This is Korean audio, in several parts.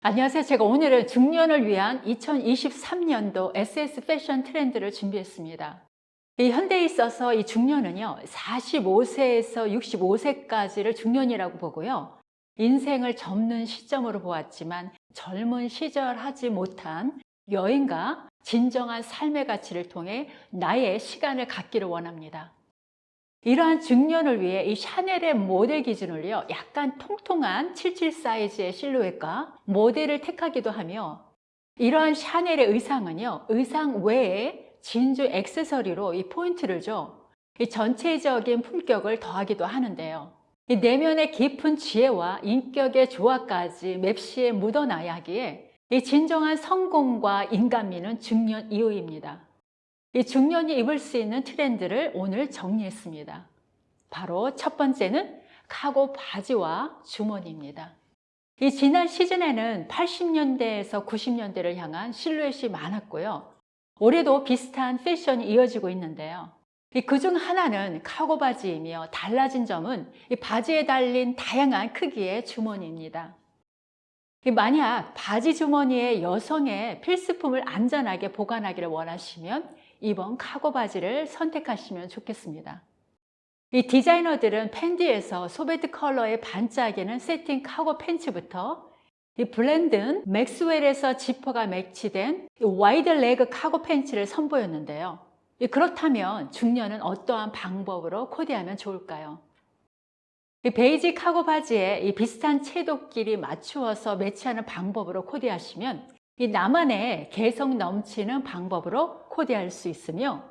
안녕하세요. 제가 오늘은 중년을 위한 2023년도 SS 패션 트렌드를 준비했습니다. 이 현대에 있어서 이 중년은요, 45세에서 65세까지를 중년이라고 보고요. 인생을 접는 시점으로 보았지만 젊은 시절 하지 못한 여행과 진정한 삶의 가치를 통해 나의 시간을 갖기를 원합니다. 이러한 중년을 위해 이 샤넬의 모델 기준을요, 약간 통통한 77 사이즈의 실루엣과 모델을 택하기도 하며, 이러한 샤넬의 의상은요, 의상 외에 진주 액세서리로 이 포인트를 줘, 이 전체적인 품격을 더하기도 하는데요. 이 내면의 깊은 지혜와 인격의 조화까지 맵시에 묻어나야 하기에 이 진정한 성공과 인간미는 중년 이후입니다. 이 중년이 입을 수 있는 트렌드를 오늘 정리했습니다. 바로 첫 번째는 카고 바지와 주머니입니다. 이 지난 시즌에는 80년대에서 90년대를 향한 실루엣이 많았고요. 올해도 비슷한 패션이 이어지고 있는데요. 그 중 하나는 카고 바지이며 달라진 점은 이 바지에 달린 다양한 크기의 주머니입니다. 만약 바지 주머니에 여성의 필수품을 안전하게 보관하기를 원하시면 이번 카고 바지를 선택하시면 좋겠습니다. 이 디자이너들은 펜디에서 소베트 컬러의 반짝이는 새틴 카고 팬츠부터 이 브랜든 맥스웰에서 지퍼가 매치된 wide leg 카고 팬츠를 선보였는데요. 그렇다면 중년은 어떠한 방법으로 코디하면 좋을까요? 이 베이지 카고 바지에 이 비슷한 채도끼리 맞추어서 매치하는 방법으로 코디하시면 이 나만의 개성 넘치는 방법으로 코디할 수 있으며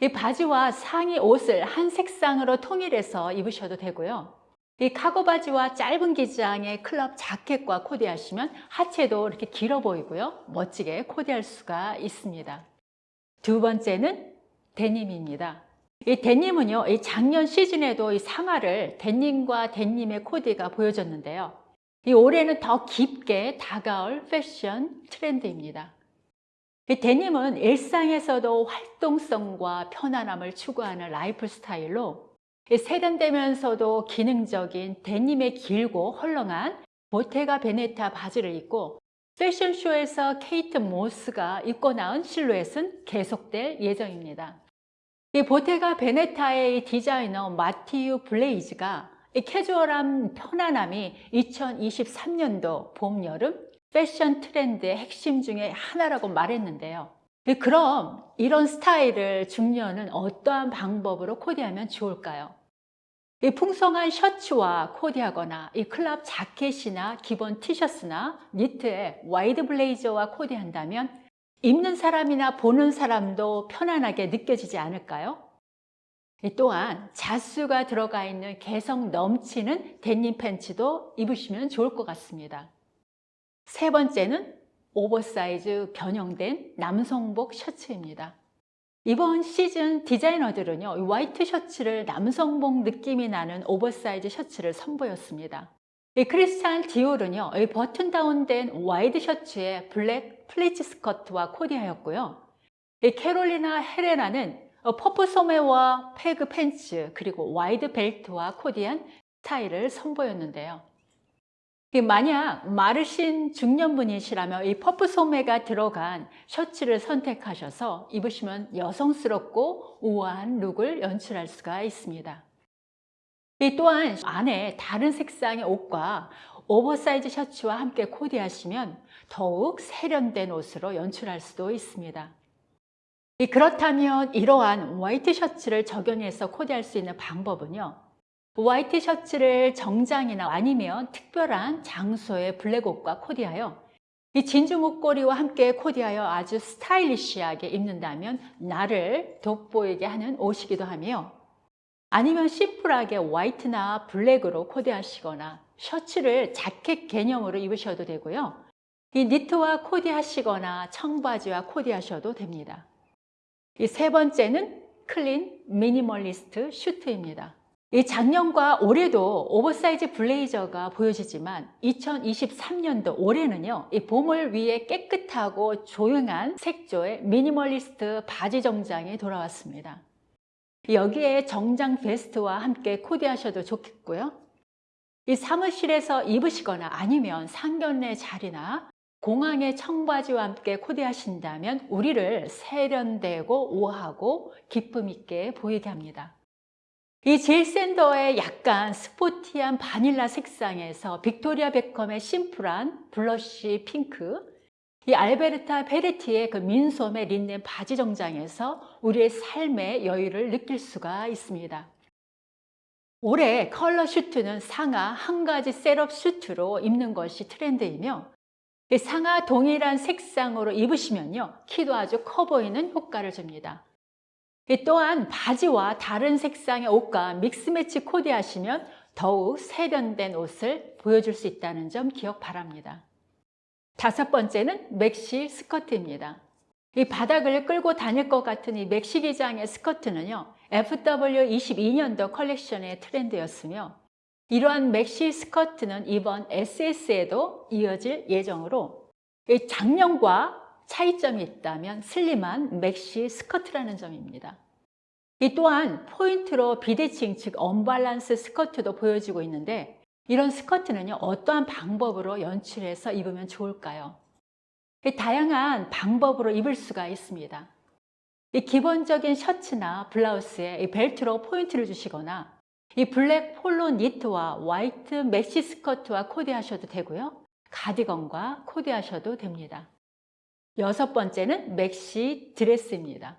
이 바지와 상의 옷을 한 색상으로 통일해서 입으셔도 되고요. 이 카고 바지와 짧은 기장의 클럽 자켓과 코디하시면 하체도 이렇게 길어 보이고요. 멋지게 코디할 수가 있습니다. 두 번째는 데님입니다. 이 데님은요, 이 작년 시즌에도 이 상하를 데님과 데님의 코디가 보여졌는데요. 이 올해는 더 깊게 다가올 패션 트렌드입니다. 이 데님은 일상에서도 활동성과 편안함을 추구하는 라이프 스타일로 세련되면서도 기능적인 데님의 길고 헐렁한 보테가 베네타 바지를 입고 패션쇼에서 케이트 모스가 입고 나온 실루엣은 계속될 예정입니다. 이 보테가 베네타의 디자이너 마티유 블레이즈가 이 캐주얼한 편안함이 2023년도 봄, 여름 패션 트렌드의 핵심 중에 하나라고 말했는데요. 그럼 이런 스타일을 중년은 어떠한 방법으로 코디하면 좋을까요? 이 풍성한 셔츠와 코디하거나 이 crop 자켓이나 기본 티셔츠나 니트에 와이드 블레이저와 코디한다면 입는 사람이나 보는 사람도 편안하게 느껴지지 않을까요? 또한 자수가 들어가 있는 개성 넘치는 데님 팬츠도 입으시면 좋을 것 같습니다. 세 번째는 오버사이즈 변형된 남성복 셔츠입니다. 이번 시즌 디자이너들은요, 화이트 셔츠를 남성복 느낌이 나는 오버사이즈 셔츠를 선보였습니다. 크리스찬 디올은요, button down된 와이드 셔츠에 블랙 플리츠 스커트와 코디하였고요. 캐롤리나 헤레라는 퍼프 소매와 peg 팬츠 그리고 와이드 벨트와 코디한 스타일을 선보였는데요. 만약 마르신 중년분이시라면 이 퍼프 소매가 들어간 셔츠를 선택하셔서 입으시면 여성스럽고 우아한 룩을 연출할 수가 있습니다. 또한 안에 다른 색상의 옷과 오버사이즈 셔츠와 함께 코디하시면 더욱 세련된 옷으로 연출할 수도 있습니다. 그렇다면 이러한 화이트 셔츠를 적용해서 코디할 수 있는 방법은요. 화이트 셔츠를 정장이나 아니면 특별한 장소의 블랙옷과 코디하여 이 진주 목걸이와 함께 코디하여 아주 스타일리시하게 입는다면 나를 돋보이게 하는 옷이기도 하며 아니면 심플하게 화이트나 블랙으로 코디하시거나 셔츠를 자켓 개념으로 입으셔도 되고요. 이 니트와 코디하시거나 청바지와 코디하셔도 됩니다. 이 세 번째는 clean minimalist 슈트입니다. 이 작년과 올해도 오버사이즈 블레이저가 보여지지만 2023년도 올해는요 이 봄을 위해 깨끗하고 조용한 색조의 미니멀리스트 바지 정장이 돌아왔습니다 여기에 정장 베스트와 함께 코디하셔도 좋겠고요 이 사무실에서 입으시거나 아니면 상견례 자리나 공항의 청바지와 함께 코디하신다면 우리를 세련되고 우아하고 기품 있게 보이게 합니다. 이 질 샌더의 약간 sporty한 바닐라 색상에서 빅토리아 베컴의 심플한 blush pink, 이 알베르타 페레티의 그 민소매 린넨 바지 정장에서 우리의 삶의 여유를 느낄 수가 있습니다. 올해 컬러 슈트는 상하 한 가지 setup 슈트로 입는 것이 트렌드이며 이 상하 동일한 색상으로 입으시면요 키도 아주 커 보이는 효과를 줍니다. 이 또한 바지와 다른 색상의 옷과 mix match 코디하시면 더욱 세련된 옷을 보여줄 수 있다는 점 기억 바랍니다. 다섯 번째는 맥시 스커트입니다. 이 바닥을 끌고 다닐 것 같은 이 맥시 기장의 스커트는요 FW22년도 컬렉션의 트렌드였으며 이러한 맥시 스커트는 이번 SS에도 이어질 예정으로 작년과 차이점이 있다면 slim한 맥시 스커트라는 점입니다. 이 또한 포인트로 비대칭 즉 언밸런스 스커트도 보여지고 있는데 이런 스커트는요 어떠한 방법으로 연출해서 입으면 좋을까요? 다양한 방법으로 입을 수가 있습니다. 이 기본적인 셔츠나 블라우스에 이 벨트로 포인트를 주시거나 이 블랙 폴로 니트와 화이트 맥시 스커트와 코디하셔도 되고요. 가디건과 코디하셔도 됩니다. 여섯 번째는 맥시 드레스입니다.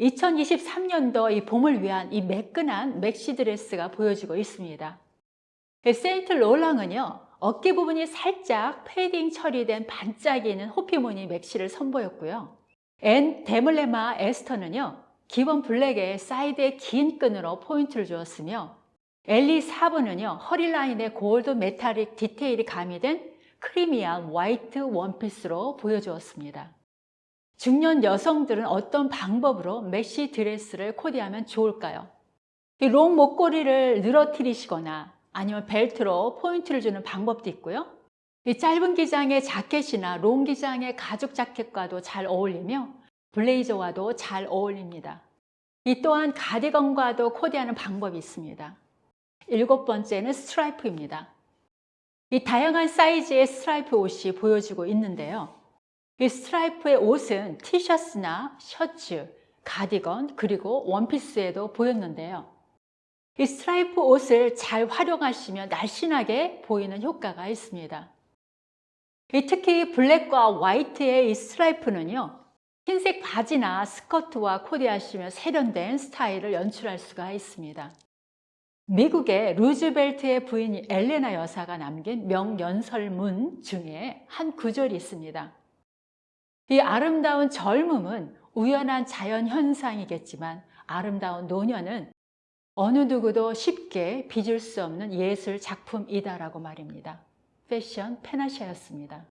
2023년도 이 봄을 위한 이 매끈한 맥시 드레스가 보여지고 있습니다. 세인트 로랑은요, 어깨 부분이 살짝 패딩 처리된 반짝이는 호피무늬 맥시를 선보였고요. 앤 드뮐미스터는요, 기본 블랙에 사이드에 긴 끈으로 포인트를 주었으며 엘리 사브는요 허리 라인에 gold metallic detail이 가미된 creamy한 화이트 원피스로 보여주었습니다. 중년 여성들은 어떤 방법으로 맥시 드레스를 코디하면 좋을까요? 롱 목걸이를 늘어뜨리시거나 아니면 벨트로 포인트를 주는 방법도 있고요. 이 짧은 기장의 자켓이나 롱 기장의 가죽 자켓과도 잘 어울리며 블레이저와도 잘 어울립니다. 이 또한 가디건과도 코디하는 방법이 있습니다. 일곱 번째는 스트라이프입니다. 이 다양한 사이즈의 스트라이프 옷이 보여지고 있는데요. 이 스트라이프의 옷은 티셔츠나 셔츠, 가디건, 그리고 원피스에도 보였는데요. 이 스트라이프 옷을 잘 활용하시면 날씬하게 보이는 효과가 있습니다. 특히 블랙과 화이트의 이 스트라이프는요. 흰색 바지나 스커트와 코디하시면 세련된 스타일을 연출할 수가 있습니다. 미국의 루즈벨트의 부인 엘레나 여사가 남긴 명연설문 중에 한 구절이 있습니다. 이 아름다운 젊음은 우연한 자연 현상이겠지만 아름다운 노년은 어느 누구도 쉽게 빚을 수 없는 예술 작품이다라고 말입니다. 패션 페나시아였습니다.